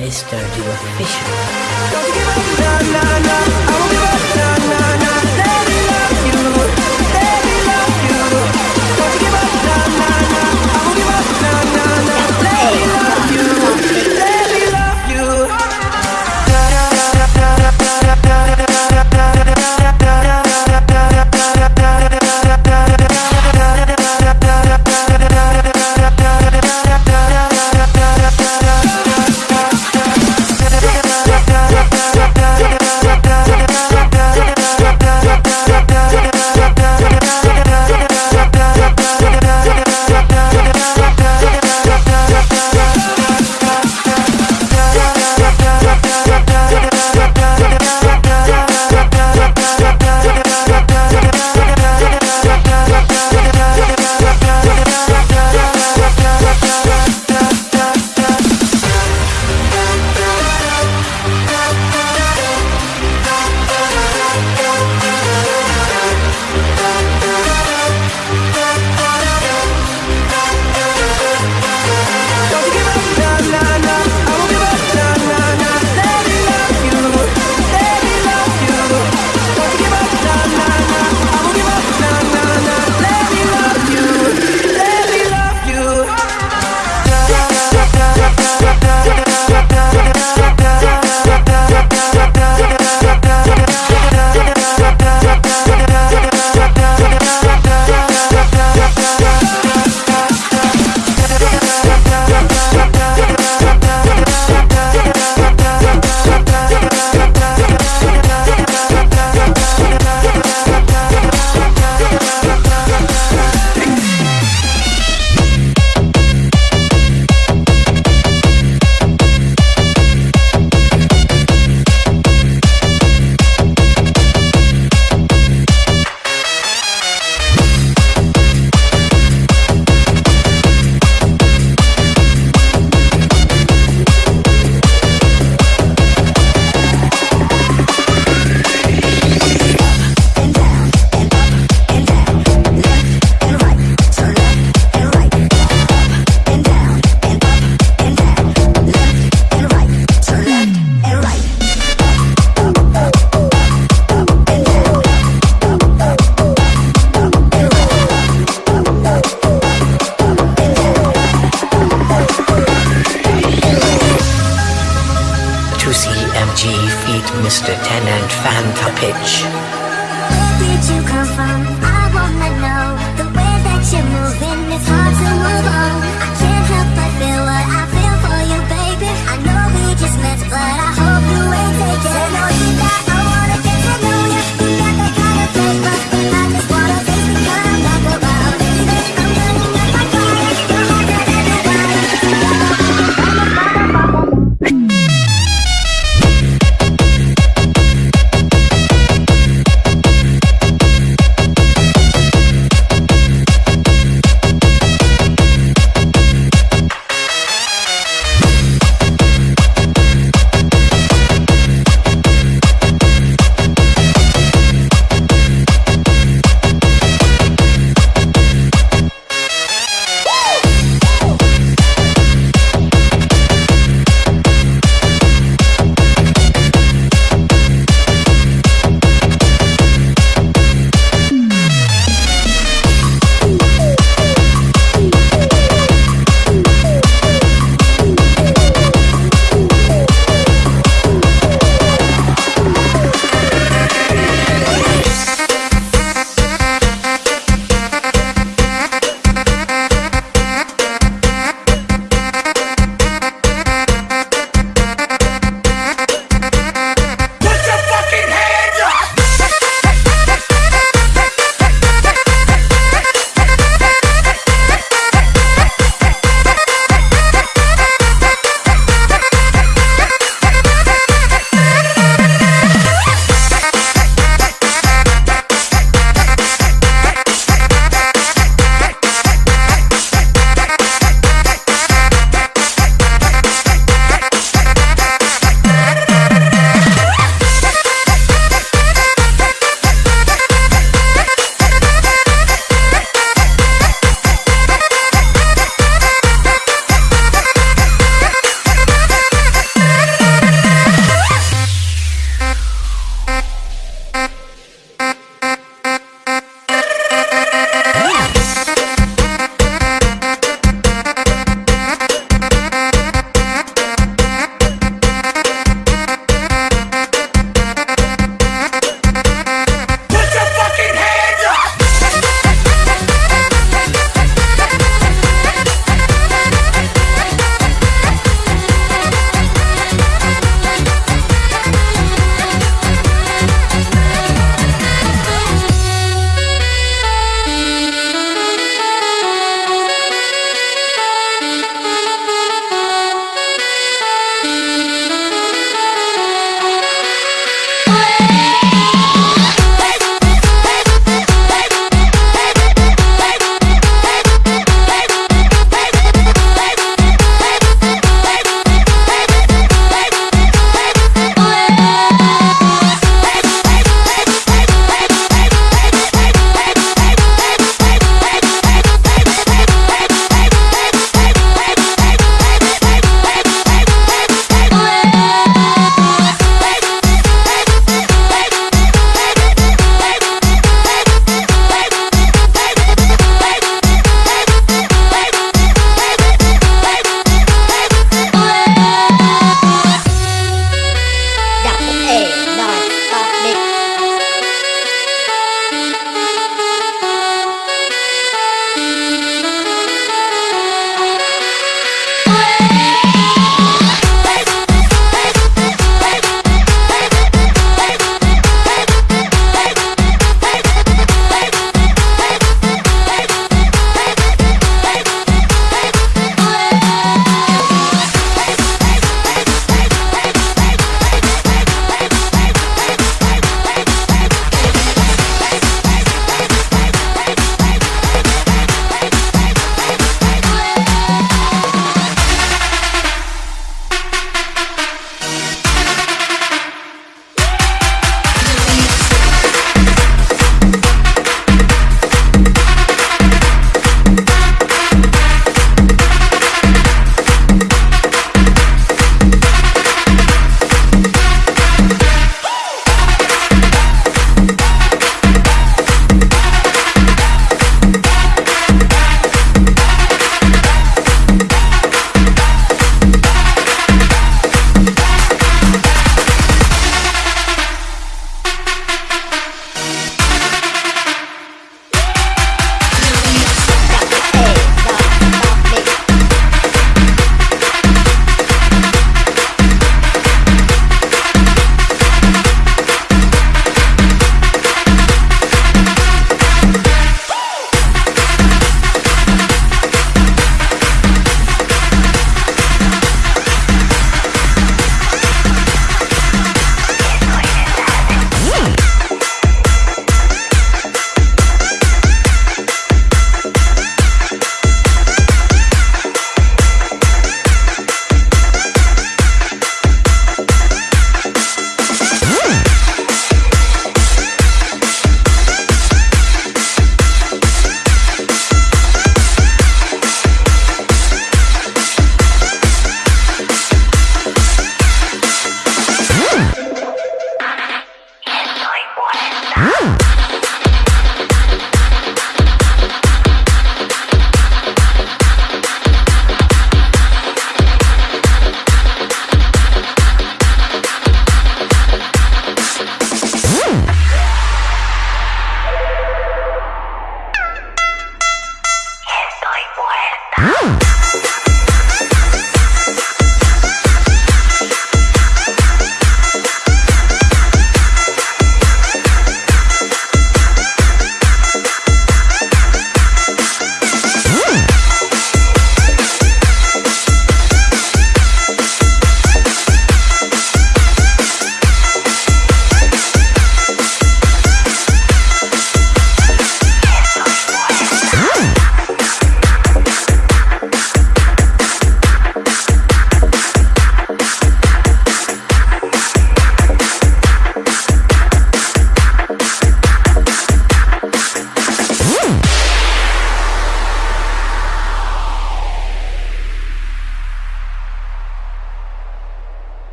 Let's start your official. to CMG feat Mr. Tenant and Fanta Pitch. Where did you come from? I wanna know. The way that you're moving, it's hard to move on.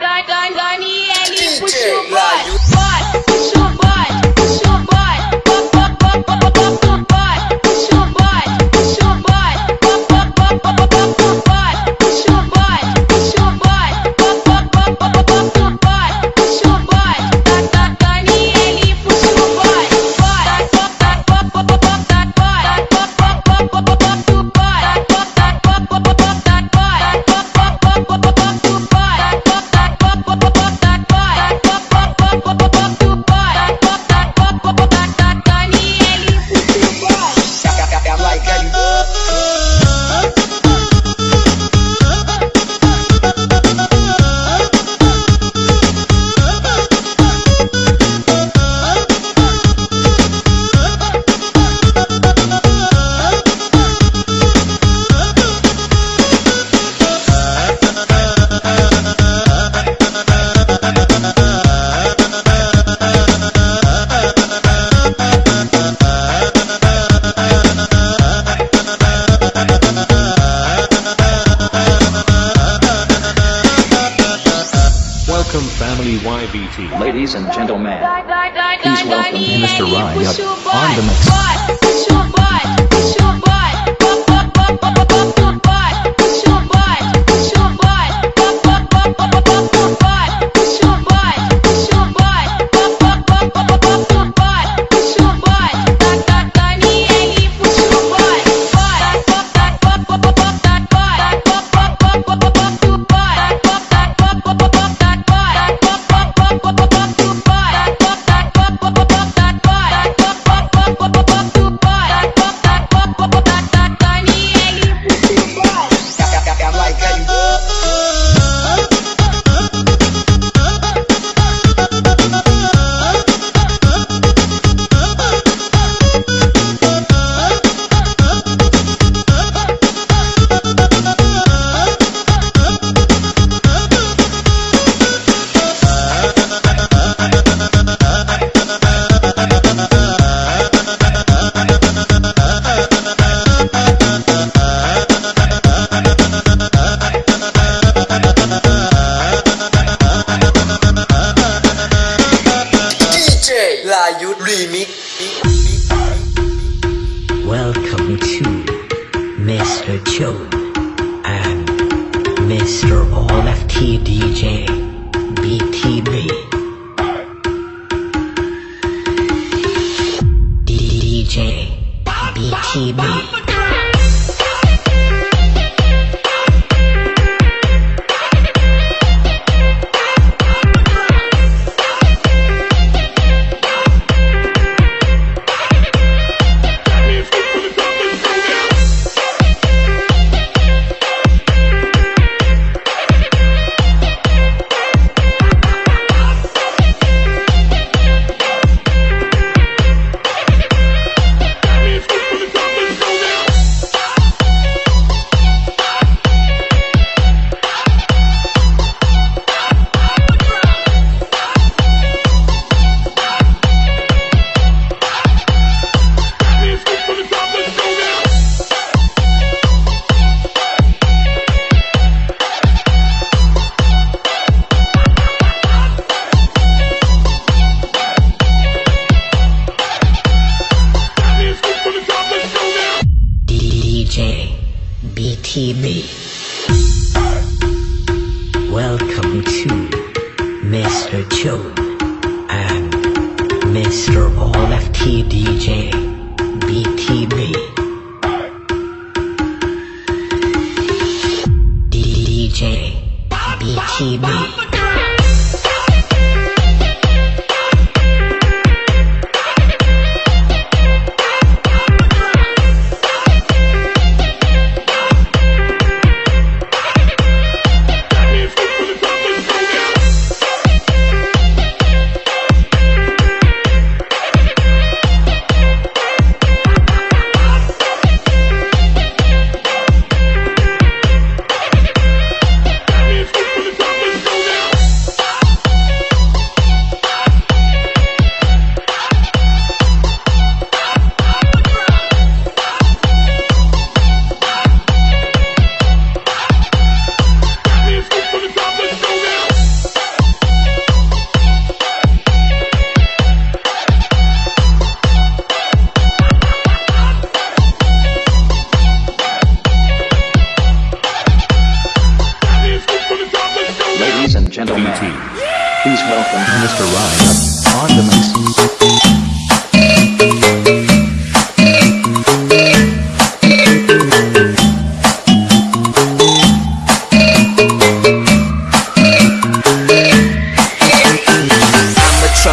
Dani, Dani, Dani, Ellie, push your butt. The mix.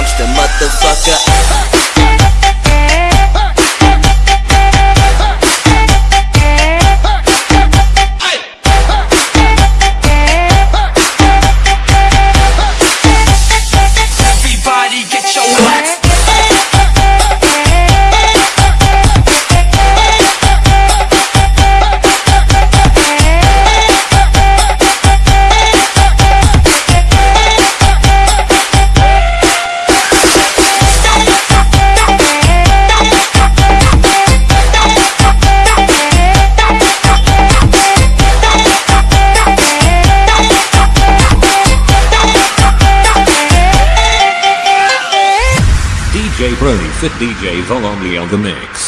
A motherfucker DJ Volonly on the mix.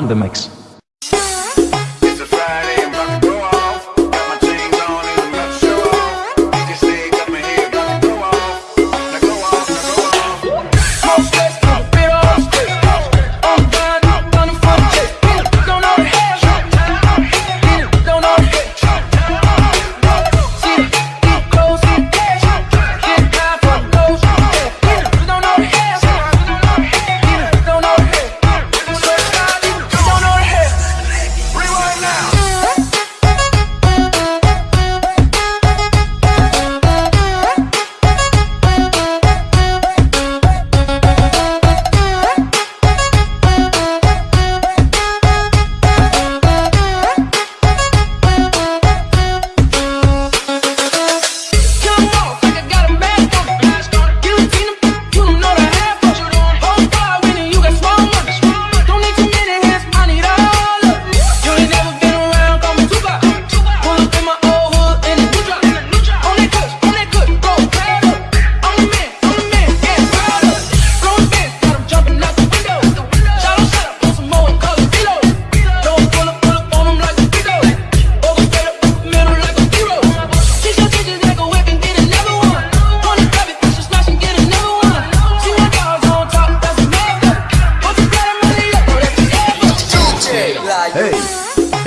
in the mix.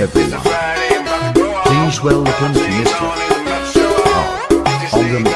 everyone. Please welcome to Mr. R.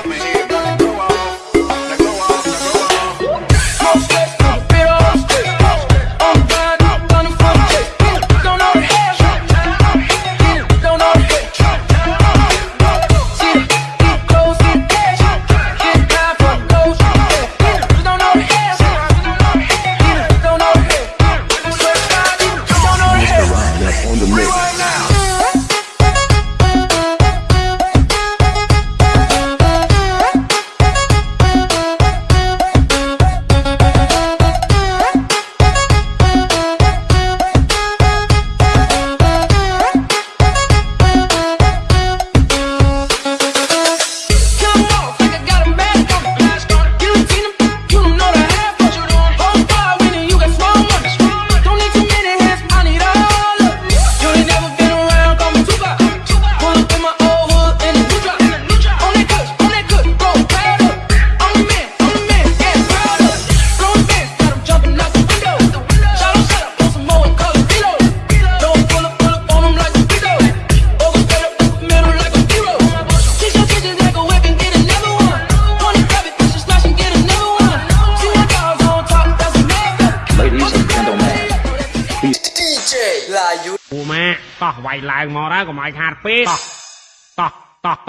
Welcome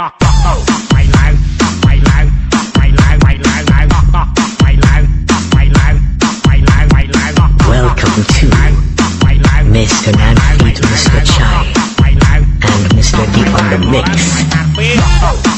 to Mr. Manfred, Mr. Chai, and Mr. Deep on the Mix.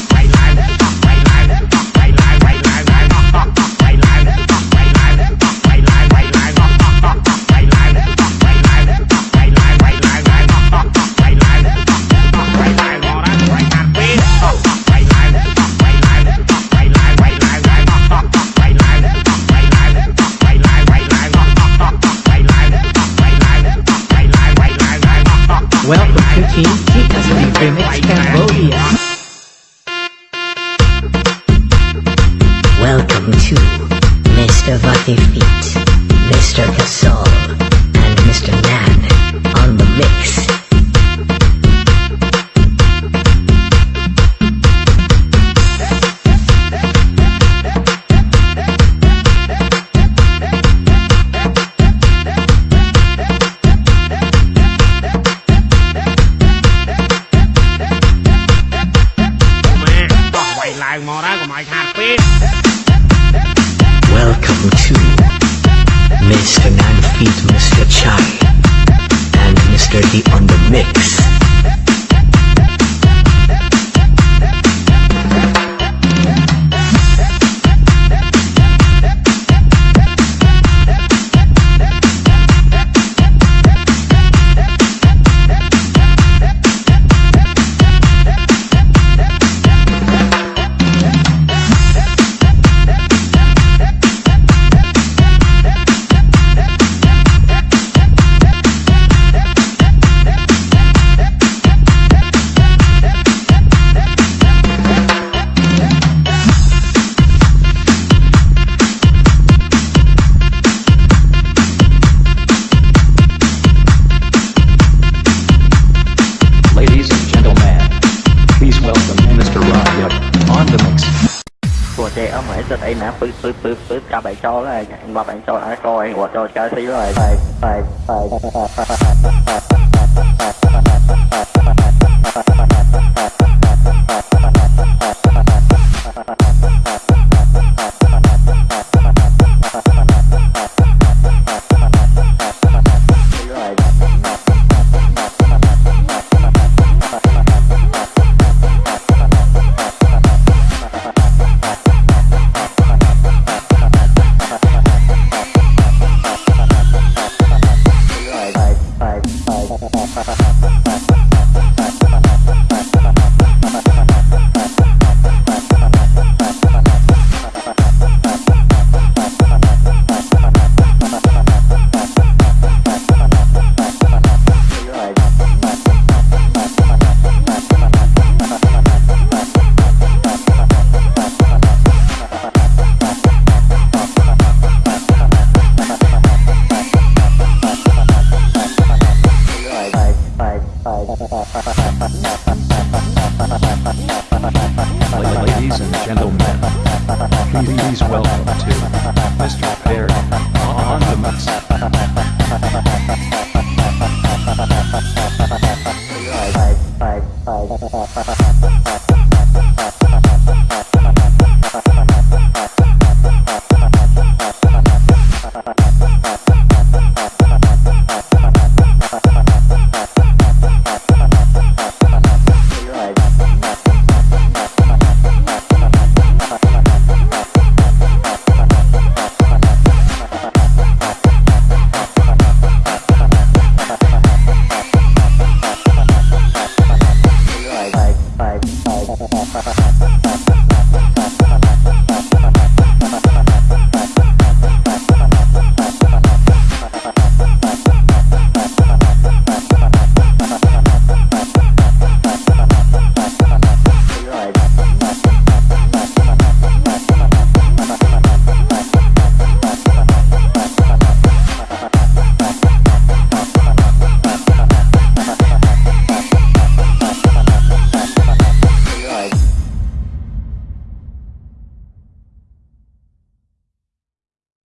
ចិត្តអីណាពឹសពឹសពឹសពឹសកាប់ឯងចោលហើយបាត់ឯងចោលអាចកឯងគាត់ចូលចោលស៊ីហើយបែបបែបបែប